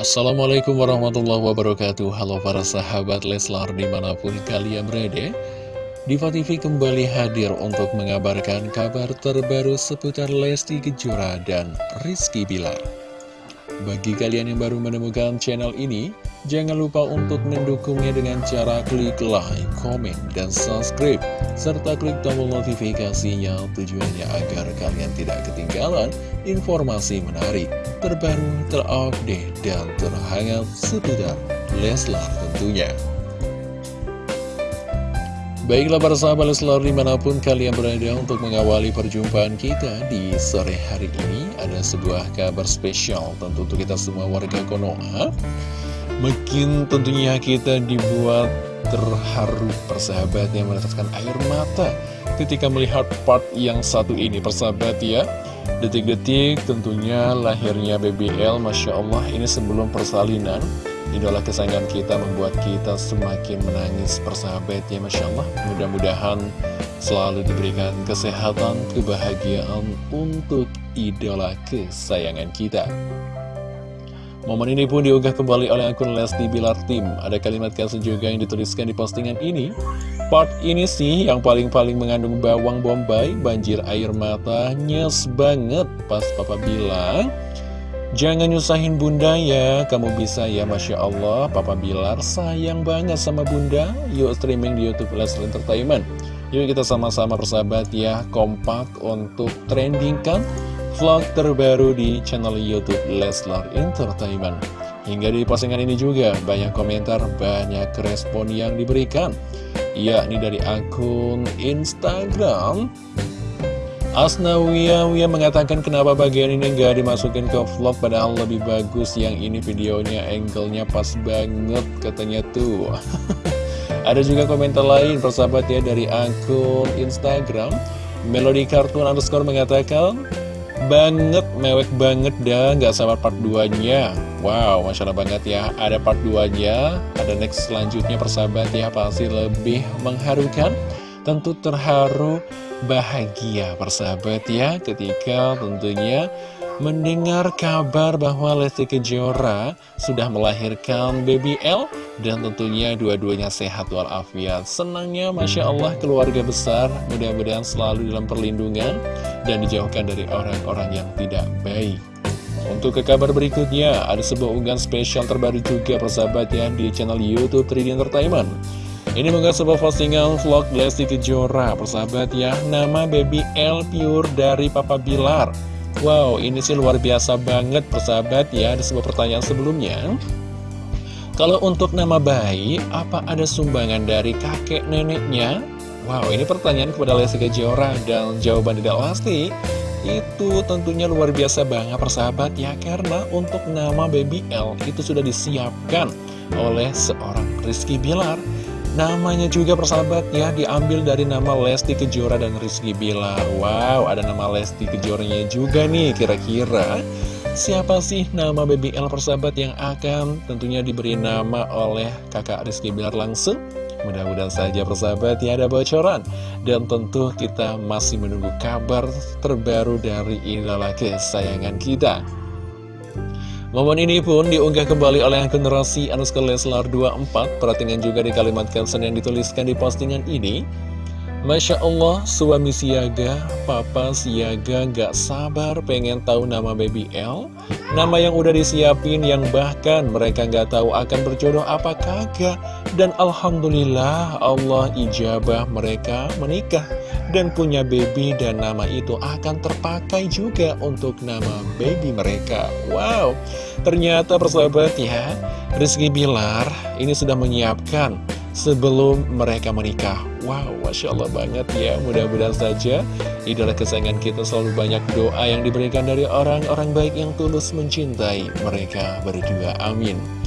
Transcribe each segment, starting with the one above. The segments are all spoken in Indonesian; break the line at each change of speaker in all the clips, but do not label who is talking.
Assalamualaikum warahmatullahi wabarakatuh. Halo para sahabat Leslar di mana pun kalian berada. Diva TV kembali hadir untuk mengabarkan kabar terbaru seputar Lesti Kejora dan Rizky Bilar. Bagi kalian yang baru menemukan channel ini Jangan lupa untuk mendukungnya dengan cara klik like, komen, dan subscribe serta klik tombol notifikasinya tujuannya agar kalian tidak ketinggalan informasi menarik, terbaru, terupdate, dan terhangat seputar Leslar tentunya. Baiklah para sahabat Leslar di mana pun kalian berada untuk mengawali perjumpaan kita di sore hari ini Ada sebuah kabar spesial tentu untuk kita semua warga Konoha Makin tentunya kita dibuat terharu persahabat yang meneteskan air mata. Ketika melihat part yang satu ini persahabat ya. Detik-detik tentunya lahirnya BBL Masya Allah ini sebelum persalinan. Idola kesayangan kita membuat kita semakin menangis persahabat ya Masya Allah. Mudah-mudahan selalu diberikan kesehatan, kebahagiaan untuk idola kesayangan kita Momen ini pun diunggah kembali oleh akun Lesti Bilar Tim. Ada kalimat caption juga yang dituliskan di postingan ini. Part ini sih yang paling-paling mengandung bawang bombay, banjir air mata, nyes banget pas papa bilang. Jangan nyusahin bunda ya, kamu bisa ya Masya Allah, Papa Bilar sayang banget sama bunda. Yuk streaming di Youtube Leslie Entertainment. Yuk kita sama-sama persahabat ya, kompak untuk trendingkan vlog terbaru di channel Youtube Leslar Entertainment. Hingga di postingan ini juga banyak komentar, banyak respon yang diberikan. Yakni dari akun Instagram Asnawiyah mengatakan kenapa bagian ini gak dimasukin ke vlog padahal lebih bagus yang ini videonya angle-nya pas banget katanya tuh Ada juga komentar lain persahabat ya dari akun Instagram Melody Cartoon underscore mengatakan banget, mewek banget dah, nggak sabar part 2-nya. Wow, Masya Allah banget ya, ada part 2-nya, ada next selanjutnya persahabat ya, pasti lebih mengharukan. Tentu terharu, bahagia persahabat ya, ketika tentunya mendengar kabar bahwa Lesti Kejora sudah melahirkan baby L dan tentunya dua-duanya sehat walafiat. Senangnya Masya Allah keluarga besar mudah-mudahan selalu dalam perlindungan dan dijauhkan dari orang-orang yang tidak baik. Untuk ke kabar berikutnya, ada sebuah unggahan spesial terbaru juga persahabat ya di channel Youtube 3D Entertainment. Ini menggah sebuah postingan vlog Lesti Kejora, persahabat ya, nama baby L pure dari Papa Bilar. Wow, ini sih luar biasa banget persahabat ya Ada sebuah pertanyaan sebelumnya. Kalau untuk nama bayi, apa ada sumbangan dari kakek neneknya? Wow, ini pertanyaan kepada Lesti Kejora Dan jawaban tidak pasti. Itu tentunya luar biasa banget persahabat ya Karena untuk nama Baby L itu sudah disiapkan oleh seorang Rizky Bilar Namanya juga persahabat ya. Diambil dari nama Lesti Kejora dan Rizky Bilar. Wow ada nama Lesti Kejoranya juga nih kira-kira. Siapa sih nama Baby L persahabat yang akan tentunya diberi nama oleh kakak Rizky Bilar langsung? Mudah-mudahan saja persahabat ya ada bocoran. Dan tentu kita masih menunggu kabar terbaru dari idola kesayangan kita Momen ini pun diunggah kembali oleh generasi Anuska Leslar 24 Perhatikan juga di kalimat caption yang dituliskan di postingan ini. Masya Allah, suami siaga, papa siaga gak sabar pengen tahu nama baby L. Nama yang udah disiapin yang bahkan mereka gak tahu akan berjodoh apa kagak. Dan Alhamdulillah Allah ijabah mereka menikah dan punya baby dan nama itu akan terpakai juga untuk nama baby mereka. Wow, ternyata persahabat ya Rizky Bilar ini sudah menyiapkan sebelum mereka menikah. Wow, Masya Allah banget ya. Mudah-mudahan saja idola kesayangan kita selalu banyak doa yang diberikan dari orang-orang baik yang tulus mencintai mereka berdua. Amin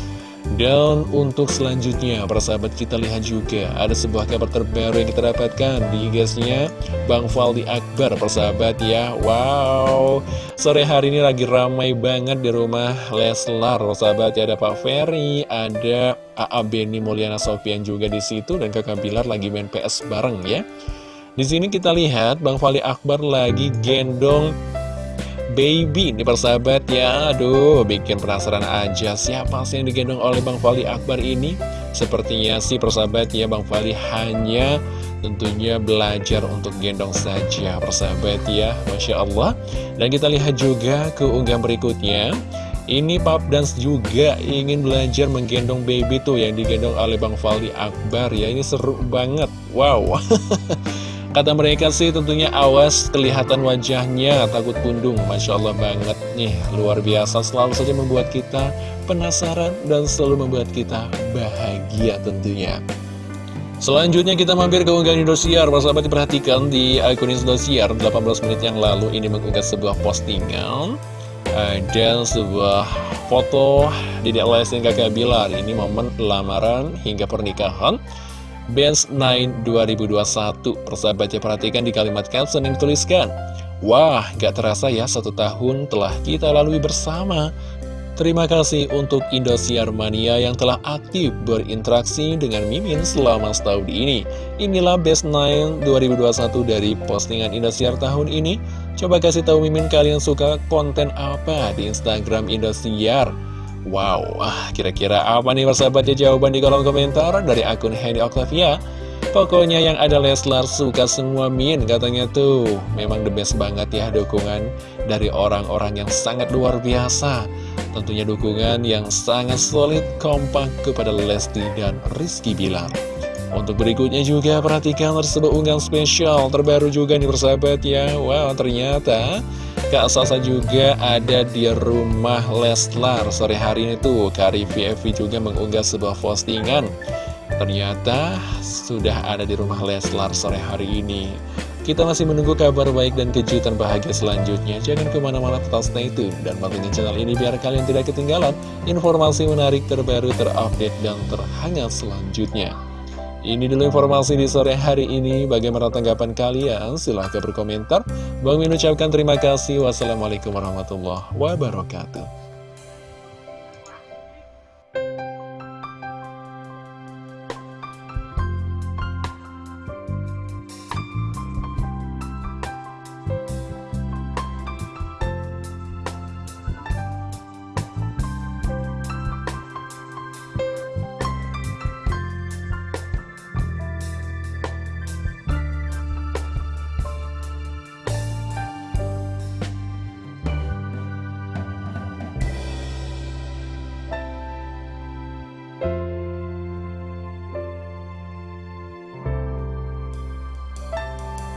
dan untuk selanjutnya, persahabat kita lihat juga ada sebuah kabar terbaru yang kita dapatkan di gasnya Bang Faldi Akbar, persahabat ya. Wow, sore hari ini lagi ramai banget di rumah Leslar, persahabat ya. Ada Pak Ferry, ada AA Beni Mulyana Sofian juga di situ dan Kakak Bilar lagi main PS bareng ya. Di sini kita lihat Bang Fali Akbar lagi gendong baby Ini persahabat ya. Aduh bikin penasaran aja Siapa sih yang digendong oleh Bang Fali Akbar ini? Sepertinya sih persahabat ya Bang Fali hanya tentunya belajar untuk gendong saja persahabat ya. Masya Allah. Dan kita lihat juga ke unggahan berikutnya. Ini Pap Dance juga ingin belajar menggendong baby tuh yang digendong oleh Bang Faldi Akbar ya. Ini seru banget. Wow Kata mereka sih tentunya awas kelihatan wajahnya takut pundung. Masya Allah banget nih luar biasa. Selalu saja membuat kita penasaran dan selalu membuat kita bahagia tentunya. Selanjutnya kita mampir ke unggahan Indosiar. Persahabat diperhatikan di akun Indosiar 18 menit yang lalu ini mengunggah sebuah postingan. Dan sebuah foto di Lesti kakak Bilar. Ini momen lamaran hingga pernikahan Benz 9 2021 Persahabatnya perhatikan di kalimat caption yang dituliskan Wah, gak terasa ya satu tahun telah kita lalui bersama Terima kasih untuk Indosiar Mania yang telah aktif berinteraksi dengan Mimin selama setahun ini. Inilah Best 9 2021 dari postingan Indosiar tahun ini. Coba kasih tahu Mimin kalian suka konten apa di Instagram Indosiar. Wow, kira-kira apa nih persahabatnya jawaban di kolom komentar dari akun Henny Octavia. Pokoknya yang ada Leslar suka semua Min katanya tuh Memang the best banget ya dukungan dari orang-orang yang sangat luar biasa Tentunya dukungan yang sangat solid, kompak kepada Lesti dan Rizky Bilar. Untuk berikutnya juga perhatikan tersebut unggahan spesial terbaru juga nih persahabat ya. Wow ternyata Kak Sasa juga ada di rumah Leslar sore hari ini tuh. Kari VFV juga mengunggah sebuah postingan. Ternyata sudah ada di rumah Leslar sore hari ini. Kita masih menunggu kabar baik dan kejutan bahagia selanjutnya. Jangan ke mana-mana tetap stay tune dan pantengin channel ini biar kalian tidak ketinggalan informasi menarik terbaru, terupdate, dan terhangat selanjutnya. Ini dulu informasi di sore hari ini. Bagaimana tanggapan kalian? Silahkan berkomentar. Bang Min ucapkan terima kasih. Wassalamualaikum warahmatullahi wabarakatuh.